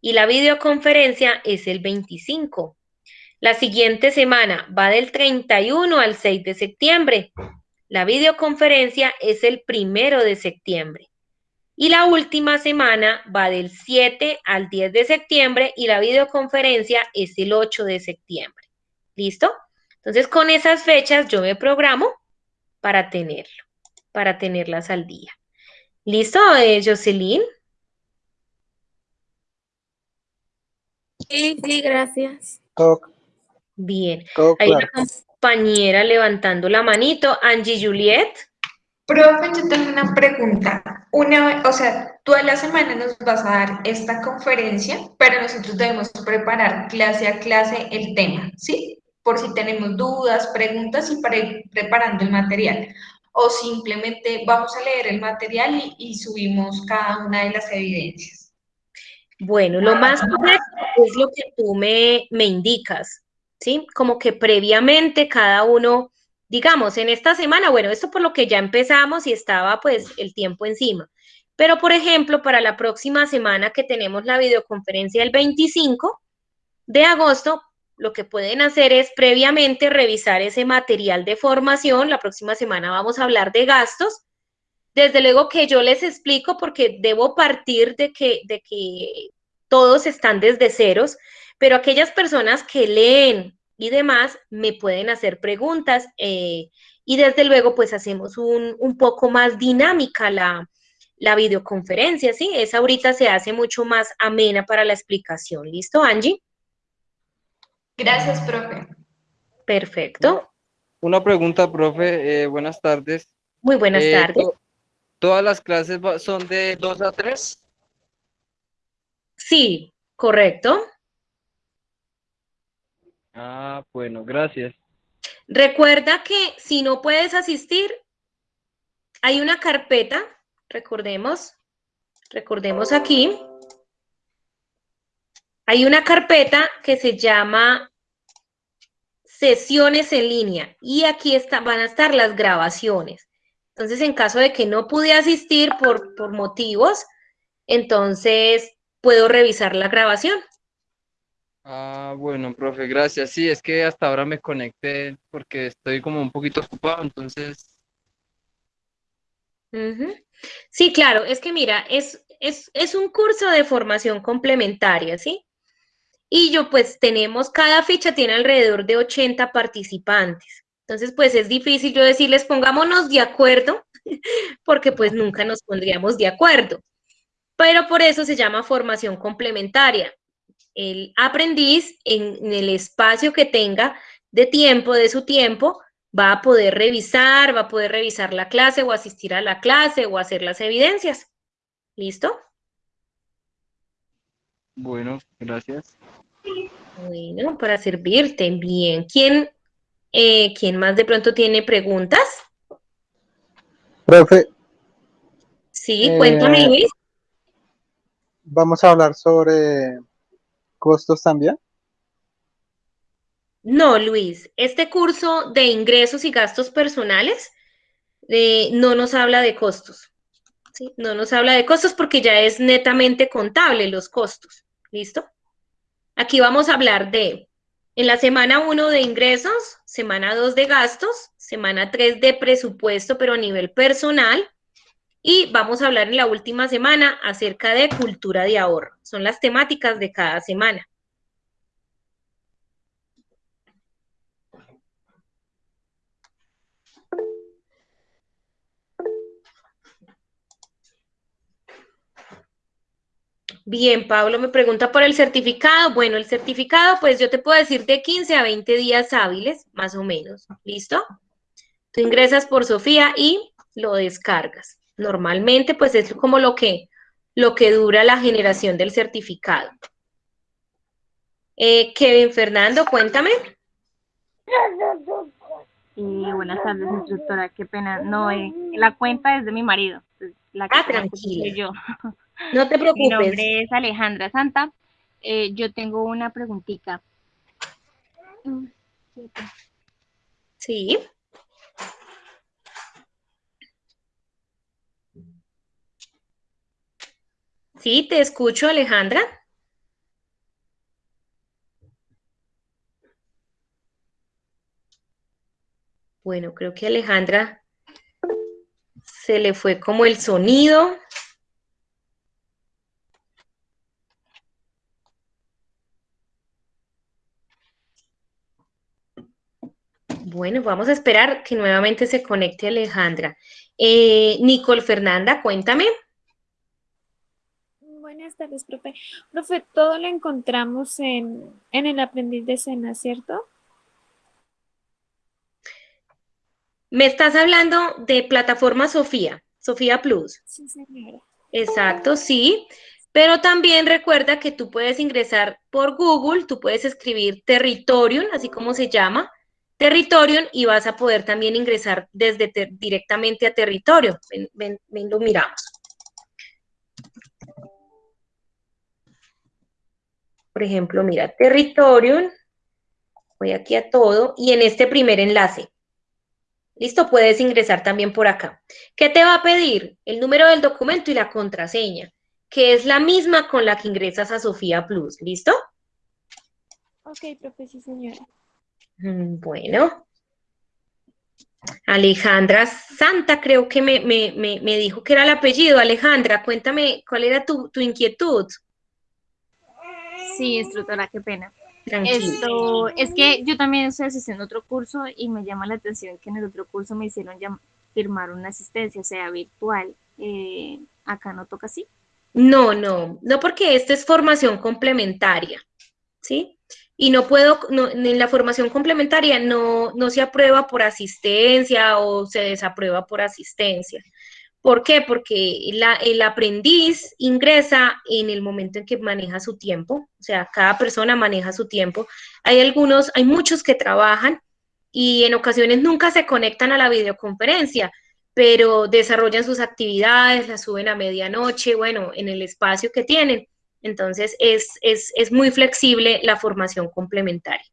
y la videoconferencia es el 25. La siguiente semana va del 31 al 6 de septiembre la videoconferencia es el primero de septiembre. Y la última semana va del 7 al 10 de septiembre y la videoconferencia es el 8 de septiembre. ¿Listo? Entonces, con esas fechas yo me programo para tenerlo, para tenerlas al día. ¿Listo, eh, Jocelyn? Sí, sí, gracias. Bien. Hay una compañera levantando la manito. Angie Juliet. Profe, yo tengo una pregunta. Una, o sea, tú a la semana nos vas a dar esta conferencia, pero nosotros debemos preparar clase a clase el tema, ¿sí? Por si tenemos dudas, preguntas y para ir preparando el material. O simplemente vamos a leer el material y, y subimos cada una de las evidencias. Bueno, lo más correcto es lo que tú me, me indicas, ¿sí? Como que previamente cada uno, digamos, en esta semana, bueno, esto por lo que ya empezamos y estaba pues el tiempo encima. Pero, por ejemplo, para la próxima semana que tenemos la videoconferencia el 25 de agosto, lo que pueden hacer es previamente revisar ese material de formación. La próxima semana vamos a hablar de gastos. Desde luego que yo les explico porque debo partir de que, de que todos están desde ceros, pero aquellas personas que leen y demás me pueden hacer preguntas eh, y desde luego pues hacemos un, un poco más dinámica la, la videoconferencia, ¿sí? Esa ahorita se hace mucho más amena para la explicación. ¿Listo, Angie? Gracias, profe. Perfecto. Una pregunta, profe. Eh, buenas tardes. Muy buenas Eh, tardes. to- ¿Todas las clases son de 2 a 3? Sí, correcto. Ah, bueno, gracias. Recuerda que si no puedes asistir, hay una carpeta, recordemos, recordemos aquí, hay una carpeta que se llama sesiones en línea y aquí está, van a estar las grabaciones. Entonces, en caso de que no pude asistir por, por motivos, entonces puedo revisar la grabación. Ah, bueno, profe, gracias. Sí, es que hasta ahora me conecté porque estoy como un poquito ocupado, entonces. Sí, claro, es que mira, es, es, es un curso de formación complementaria, ¿sí? Y yo pues tenemos, cada ficha tiene alrededor de 80 participantes. Entonces, pues es difícil yo decirles, pongámonos de acuerdo, porque pues nunca nos pondríamos de acuerdo. Pero por eso se llama formación complementaria. El aprendiz en, en el espacio que tenga de tiempo, de su tiempo, va a poder revisar, va a poder revisar la clase o asistir a la clase o hacer las evidencias. ¿Listo? bueno, gracias. Bueno, para servirte. Bien. ¿Quién, eh, ¿quién más de pronto tiene preguntas? Profe, Sí, Eh, cuéntame, Luis. vamos a hablar sobre costos también. No, Luis, este curso de ingresos y gastos personales eh, no nos habla de costos. ¿sí? No nos habla de costos porque ya es netamente contable los costos. ¿Listo? Aquí vamos a hablar de, en la semana 1 de ingresos, semana 2 de gastos, semana 3 de presupuesto, pero a nivel personal. Y vamos a hablar en la última semana acerca de cultura de ahorro. Son las temáticas de cada semana. Bien, Pablo me pregunta por el certificado. Bueno, el certificado, pues yo te puedo decir de 15 a 20 días hábiles, más o menos. ¿Listo? Tú ingresas por Sofía y lo descargas. Normalmente, pues es como lo que, lo que dura la generación del certificado. Eh, Kevin Fernando, cuéntame. Buenas tardes, instructora. Qué pena. No, eh, la cuenta es de mi marido. pues, La que Ah, que tranquila. soy yo. No te Mi preocupes. nombre es Alejandra Santa. Eh, yo tengo una preguntita. Sí. Sí, te escucho, Alejandra. Bueno, creo que Alejandra se le fue como el sonido. Bueno, vamos a esperar que nuevamente se conecte Alejandra. Eh, Nicole Fernanda, cuéntame. Buenas tardes, profe. Profe, todo lo encontramos en, en el aprendiz de escena, ¿cierto? Me estás hablando de plataforma Sofía, Sofía Plus. Sí, señora. Exacto, sí. Pero también recuerda que tú puedes ingresar por Google, tú puedes escribir Territorium, así como se llama, Territorium, y vas a poder también ingresar desde directamente a Territorio. Ven, ven, ven, lo miramos. Por ejemplo, mira, territorium, voy aquí a todo, y en este primer enlace. Listo, puedes ingresar también por acá. ¿Qué te va a pedir? El número del documento y la contraseña, que es la misma con la que ingresas a Sofía Plus. ¿Listo? Ok, profe, sí, señora. Mm, Bueno. Alejandra Santa, creo que me, me- me- me dijo que era el apellido. Alejandra, cuéntame, ¿cuál era tu, tu inquietud? Sí, instructora, qué pena. Tranquila. Esto, es que yo también estoy asistiendo a otro curso y me llama la atención que en el otro curso me hicieron firmar una asistencia, o sea, virtual. Eh, acá no toca así. No, no, no porque esta es formación complementaria, ¿sí? Y no puedo, no, en la formación complementaria no, no se aprueba por asistencia o se desaprueba por asistencia. ¿Por qué? Porque el aprendiz ingresa en el momento en que maneja su tiempo, o sea, cada persona maneja su tiempo. Hay algunos, hay muchos que trabajan y en ocasiones nunca se conectan a la videoconferencia, pero desarrollan sus actividades, las suben a medianoche, bueno, en el espacio que tienen. Entonces, es, es, es muy flexible la formación complementaria.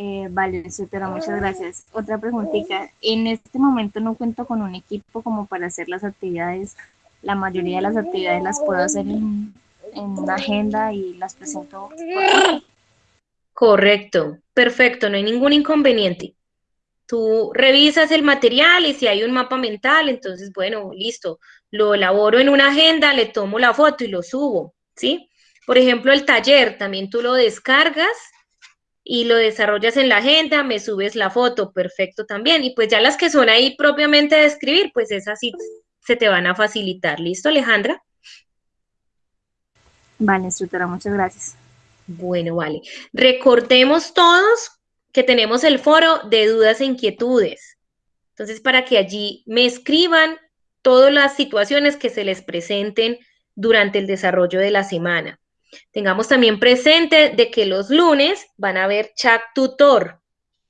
Eh, vale, instructora, muchas gracias. Otra preguntita. En este momento no cuento con un equipo como para hacer las actividades. La mayoría de las actividades las puedo hacer en, en una agenda y las presento. Correcto, perfecto, no hay ningún inconveniente. Tú revisas el material y si hay un mapa mental, entonces, bueno, listo, lo elaboro en una agenda, le tomo la foto y lo subo, ¿sí? Por ejemplo, el taller, también tú lo descargas y lo desarrollas en la agenda, me subes la foto, perfecto también. Y pues ya las que son ahí propiamente de escribir, pues esas sí se te van a facilitar. ¿Listo, Alejandra? Vale, instructora, muchas gracias. Bueno, vale. Recordemos todos que tenemos el foro de dudas e inquietudes. Entonces, para que allí me escriban todas las situaciones que se les presenten durante el desarrollo de la semana. Tengamos también presente de que los lunes van a ver chat tutor.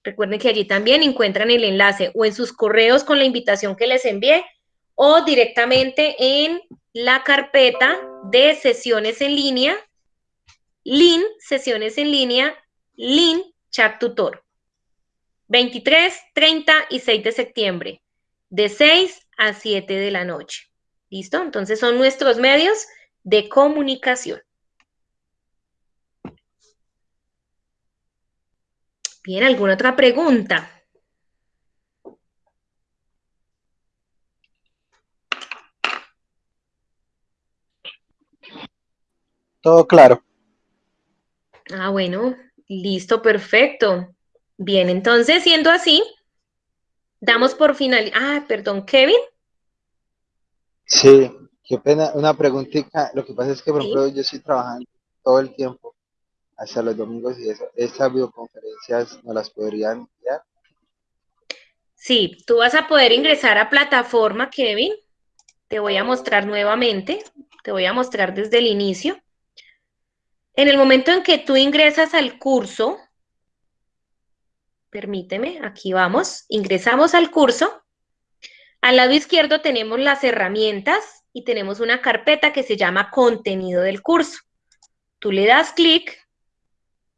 Recuerden que allí también encuentran el enlace o en sus correos con la invitación que les envié o directamente en la carpeta de sesiones en línea Lin, sesiones en línea, Lin, chat tutor. 23, 30 y 6 de septiembre, de 6 a 7 de la noche. ¿Listo? Entonces son nuestros medios de comunicación. Bien, ¿alguna otra pregunta? Todo claro. Ah, bueno, listo, perfecto. Bien, entonces, siendo así, damos por final. Ah, perdón, Kevin. Sí, qué pena, una preguntita. Lo que pasa es que, por Sí. ejemplo, yo estoy trabajando todo el tiempo, hasta los domingos y eso. Estas videoconferencias no las podrían enviar. Sí, tú vas a poder ingresar a plataforma, Kevin. Te voy a mostrar nuevamente. Te voy a mostrar desde el inicio. En el momento en que tú ingresas al curso, permíteme, aquí vamos, ingresamos al curso. Al lado izquierdo tenemos las herramientas y tenemos una carpeta que se llama contenido del curso. Tú le das clic,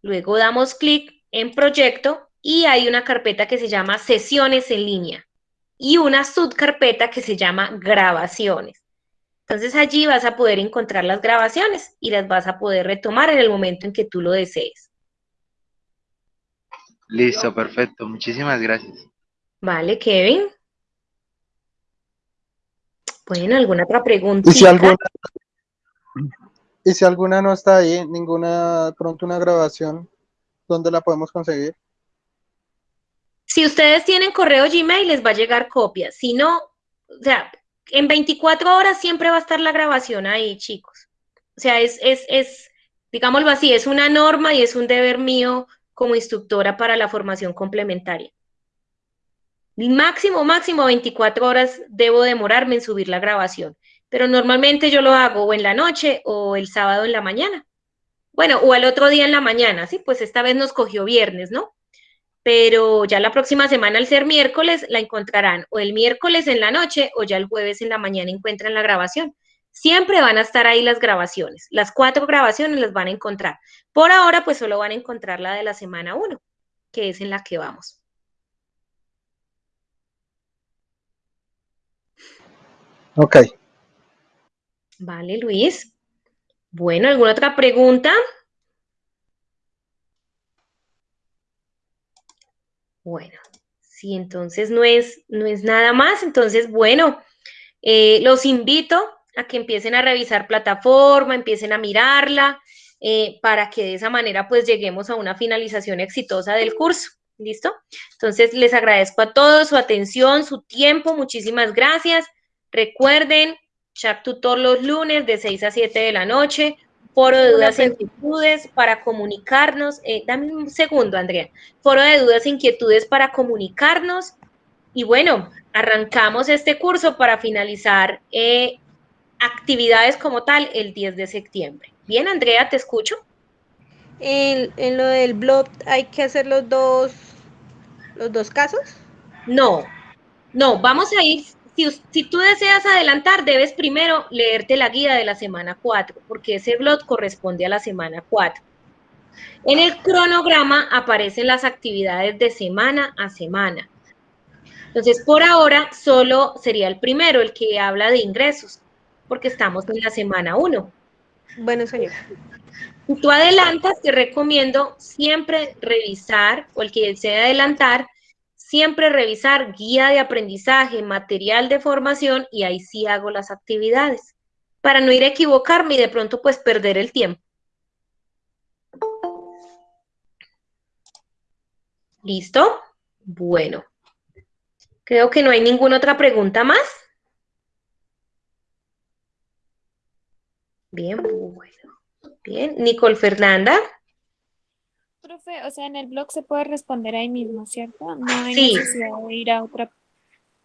luego damos clic en proyecto y hay una carpeta que se llama sesiones en línea y una subcarpeta que se llama grabaciones. Entonces allí vas a poder encontrar las grabaciones y las vas a poder retomar en el momento en que tú lo desees. Listo, perfecto. Muchísimas gracias. Vale, Kevin. Bueno, ¿alguna otra pregunta? Alguna, y si alguna no está ahí, ninguna, pronto una grabación, ¿dónde la podemos conseguir? Si ustedes tienen correo Gmail, les va a llegar copia. Si no, o sea, en 24 horas siempre va a estar la grabación ahí, chicos. O sea, es, es, es, digámoslo así, es una norma y es un deber mío como instructora para la formación complementaria. Máximo, máximo 24 horas debo demorarme en subir la grabación, pero normalmente yo lo hago o en la noche o el sábado en la mañana. Bueno, o al otro día en la mañana, sí, pues esta vez nos cogió viernes, ¿no? Pero ya la próxima semana, al ser miércoles, la encontrarán o el miércoles en la noche o ya el jueves en la mañana encuentran la grabación. siempre van a estar ahí las grabaciones. Las cuatro grabaciones las van a encontrar. Por ahora, pues solo van a encontrar la de la semana 1, que es en la que vamos. Ok. Vale, Luis. Bueno, ¿alguna otra pregunta? Bueno, si entonces no es, no es nada más, entonces, bueno, eh, los invito a que empiecen a revisar plataforma, empiecen a mirarla, eh, para que de esa manera pues lleguemos a una finalización exitosa del curso. ¿Listo? Entonces les agradezco a todos su atención, su tiempo, muchísimas gracias. Recuerden, chat tutor los lunes de 6 a 7 de la noche, foro de dudas e inquietudes para comunicarnos. Eh, dame un segundo, Andrea. Foro de dudas e inquietudes para comunicarnos. Y bueno, arrancamos este curso para finalizar eh, actividades como tal el 10 de septiembre. Bien, Andrea, te escucho. En, en lo del blog hay que hacer los dos, los dos casos. No, no, vamos a ir, si, si, tú deseas adelantar, debes primero leerte la guía de la semana 4, porque ese blog corresponde a la semana 4. En el cronograma aparecen las actividades de semana a semana. Entonces, por ahora, solo sería el primero, el que habla de ingresos, porque estamos en la semana 1. Bueno, señor. Si tú adelantas, te recomiendo siempre revisar, o el que desee adelantar, siempre revisar guía de aprendizaje, material de formación, y ahí sí hago las actividades, para no ir a equivocarme y de pronto pues perder el tiempo. ¿Listo? Bueno. Creo que no hay ninguna otra pregunta más. Bien, bueno. Bien, Nicole Fernanda. Profe, o sea, en el blog se puede responder ahí mismo, ¿cierto? No hay Sí. necesidad de ir a otra.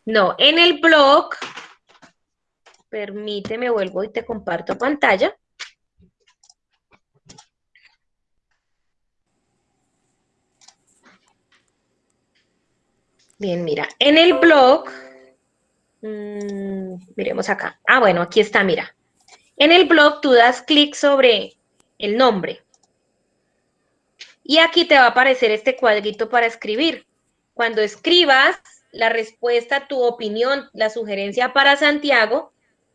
No, en el blog, permíteme, vuelvo y te comparto pantalla. Bien, mira, en el blog, mm, miremos acá. Ah, bueno, aquí está, mira. En el blog tú das clic sobre el nombre. Y aquí te va a aparecer este cuadrito para escribir. Cuando escribas la respuesta, tu opinión, la sugerencia para Santiago,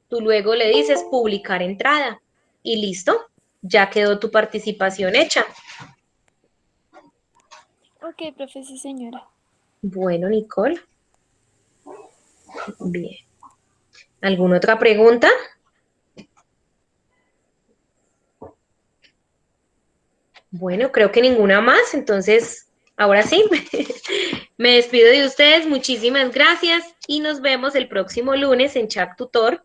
tú luego le dices publicar entrada. Y listo, ya quedó tu participación hecha. Ok, profe, sí, señora. Bueno, Nicole. Bien. ¿Alguna otra pregunta? Bueno, creo que ninguna más, entonces, ahora sí, me despido de ustedes, muchísimas gracias y nos vemos el próximo lunes en Chat Tutor.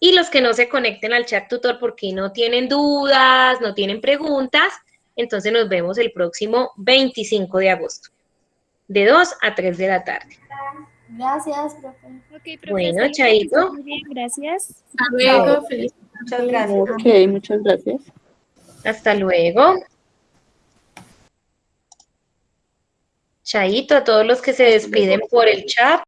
Y los que no se conecten al Chat Tutor porque no tienen dudas, no tienen preguntas, entonces nos vemos el próximo 25 de agosto, de 2 a 3 de la tarde. Gracias, profe. Bueno, hasta chaito. bien, gracias. Hasta luego, feliz. Muchas gracias. Ok, muchas gracias. Hasta luego. Chaito a todos los que se despiden por el chat.